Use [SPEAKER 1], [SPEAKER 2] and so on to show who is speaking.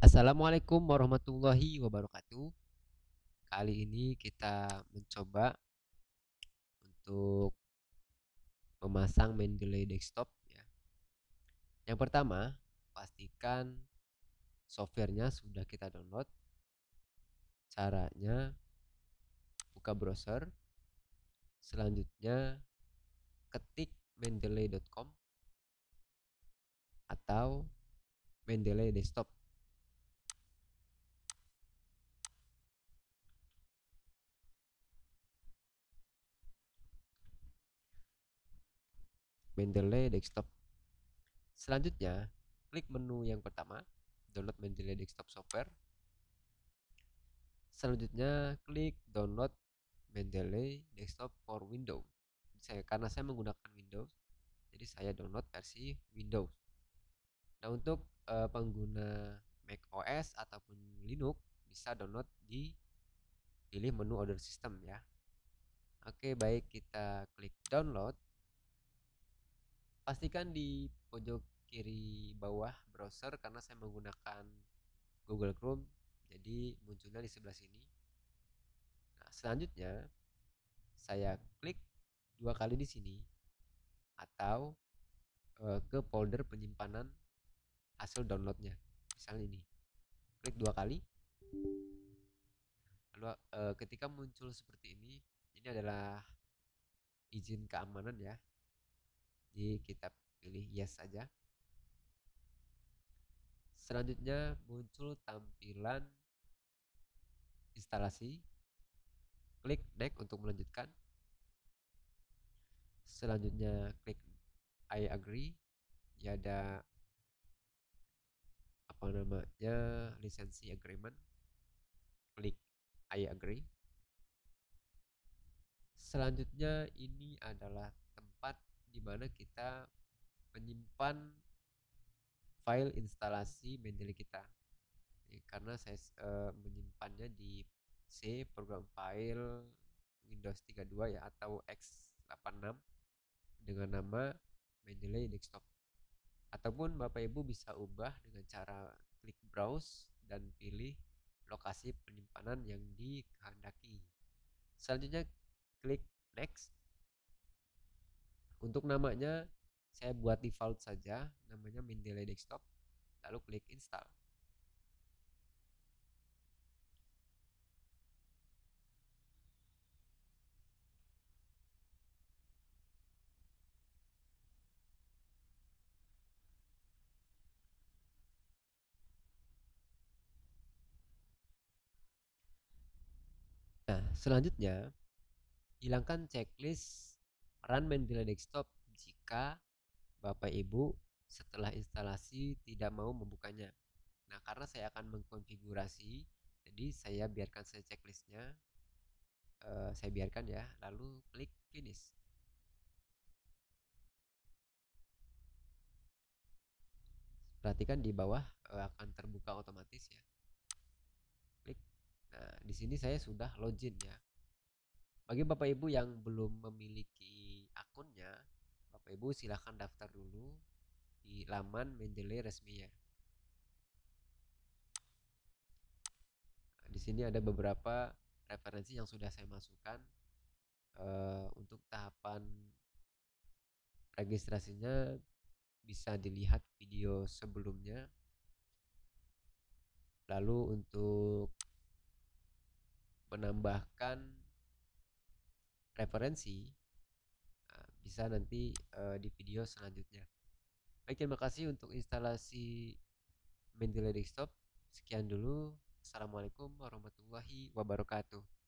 [SPEAKER 1] Assalamualaikum warahmatullahi wabarakatuh. Kali ini kita mencoba untuk memasang Mendeley desktop ya. Yang pertama, pastikan softwarenya sudah kita download. Caranya buka browser. Selanjutnya ketik mendeley.com atau Mendeley desktop Mendeley Desktop. Selanjutnya, klik menu yang pertama, download Mendeley Desktop Software. Selanjutnya, klik download Mendeley Desktop for Windows. Saya karena saya menggunakan Windows, jadi saya download versi Windows. Nah, untuk uh, pengguna Mac OS ataupun Linux bisa download di pilih menu order system ya. Oke, baik kita klik download pastikan di pojok kiri bawah browser karena saya menggunakan Google Chrome jadi munculnya di sebelah sini. Nah selanjutnya saya klik dua kali di sini atau e, ke folder penyimpanan hasil downloadnya. Misalnya ini klik dua kali. Lalu e, ketika muncul seperti ini ini adalah izin keamanan ya jadi kita pilih yes saja. Selanjutnya muncul tampilan instalasi. Klik next untuk melanjutkan. Selanjutnya klik I agree. Ya ada apa namanya lisensi agreement. Klik I agree. Selanjutnya ini adalah tempat di mana kita menyimpan file instalasi Mendeley kita. Ya, karena saya e, menyimpannya di C program file Windows 32 ya atau x86 dengan nama Mendeley Desktop. Ataupun Bapak Ibu bisa ubah dengan cara klik browse dan pilih lokasi penyimpanan yang dikehendaki. Selanjutnya klik next untuk namanya saya buat default saja, namanya Mendeley Desktop, lalu klik install. Nah, selanjutnya hilangkan checklist Run Mendeley Desktop jika Bapak Ibu setelah instalasi tidak mau membukanya. Nah, karena saya akan mengkonfigurasi, jadi saya biarkan saya checklistnya, uh, saya biarkan ya, lalu klik finish. Perhatikan di bawah uh, akan terbuka otomatis ya. Klik. Nah, di sini saya sudah login ya. Bagi Bapak Ibu yang belum memiliki akunnya, Bapak Ibu silahkan daftar dulu di laman Mendeley resmi ya. Di sini ada beberapa referensi yang sudah saya masukkan uh, untuk tahapan registrasinya bisa dilihat video sebelumnya. Lalu untuk menambahkan referensi bisa nanti uh, di video selanjutnya. Baik, terima kasih untuk instalasi Mendeley Desktop. Sekian dulu. Assalamualaikum warahmatullahi wabarakatuh.